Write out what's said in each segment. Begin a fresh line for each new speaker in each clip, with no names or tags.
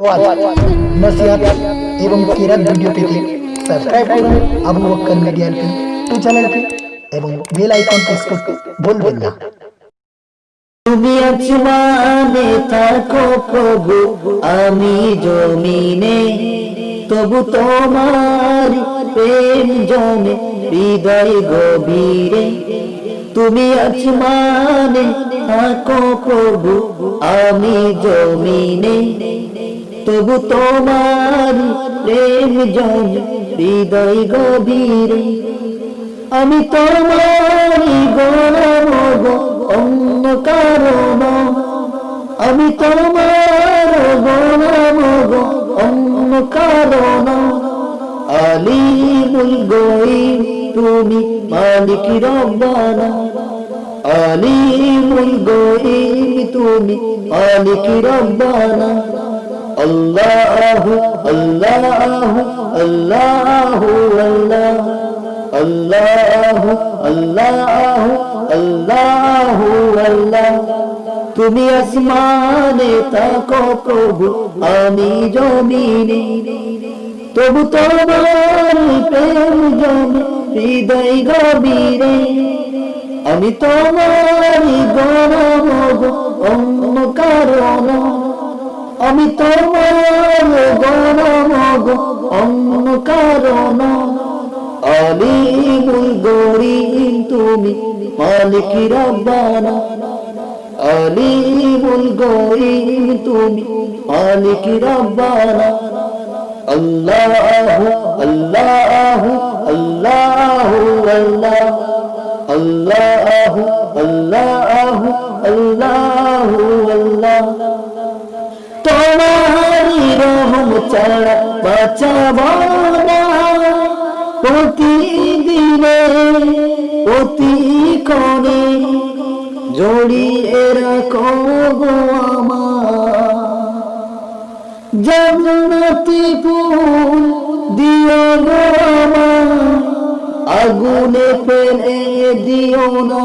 ওয়াজ এবং কিরাত ভিডিও পেতে সাবস্ক্রাইব করুন আবু বক্কর মিডিয়া ইউটিউব চ্যানেলটি এবং বেল আইকন প্রেস করতে ভুলবেন না।
তুমি আসমানে থাকো প্রভু আমি জমিনে, তবু তোমার প্রেম জমে, হৃদয় গভীরে। তুমি আছি আসমানে থাকো প্রভু, আমি জমিনে। তবু তোমার প্রেম জমে হৃদয় গভীরে। আমি তোমারই গৌরব অন্য কারণ আমি তোমার গৌরব অন্য কারণ আলিমুল গই তুমি মালিক রব্বানা আলিমুল গই তুমি মালিক রব্বানা আল্লাহু আল্লাহু আল্লাহু আল্লাহ আল্লাহু আল্লাহু আল্লাহু আল্লাহ তুমি আসমানে থাকো প্রভু আমি জমিনে তবু তোমার প্রেম জমে হৃদয় গভীরে, আমি তোমার গরম অন্য কারণ আমি তোমার গরম অন্য কারণ আলিমুল গরিম তুমি মালিক রব্বানা। আলিমুল গরিম তুমি মালিক রব্বানা। আল্লাহু আল্লাহু। তোমারি রহম ছাড়া বাঁচাবো না প্রতিদিনে প্রতিক্ষণে জড়িয়ে রাখো গো জান্নাতি ফুল দিও গো আগুনে ফেলে দিও না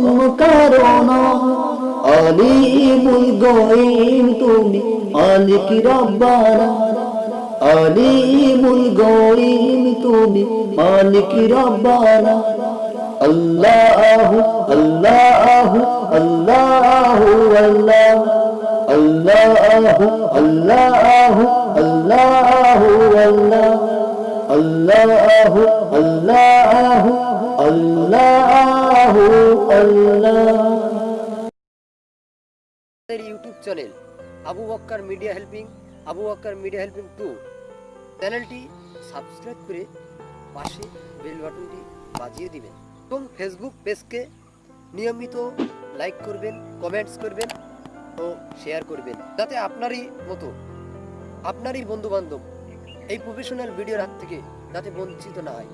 আলিমুল গয়িম তুমি মালিক রব্বানা আলিমুল গয়িম তুমি মালিক রব্বানা। আল্লাহু আল্লাহু আল্লাহু, আল্লাহ, আল্লাহু আল্লাহু আল্লাহু, আল্লাহ, আল্লাহু আল্লাহু। আল্লাহু আল্লাহ
আমাদের YouTube channel Abu Bakkar media helping, Abu Bakkar media helping two চ্যানেলটি সাবস্ক্রাইব করে পাশে বেল বাটনটি বাজিয়ে দিবেন। এবং ফেসবুক পেজকে নিয়মিত লাইক করবেন, কমেন্টস করবেন ও শেয়ার করবেন, যাতে আপনারই মতো, আপনারই বন্ধু বান্ধব এই প্রফেশনাল ভিডিওর হাত থেকে যাতে বঞ্চিত না হয়।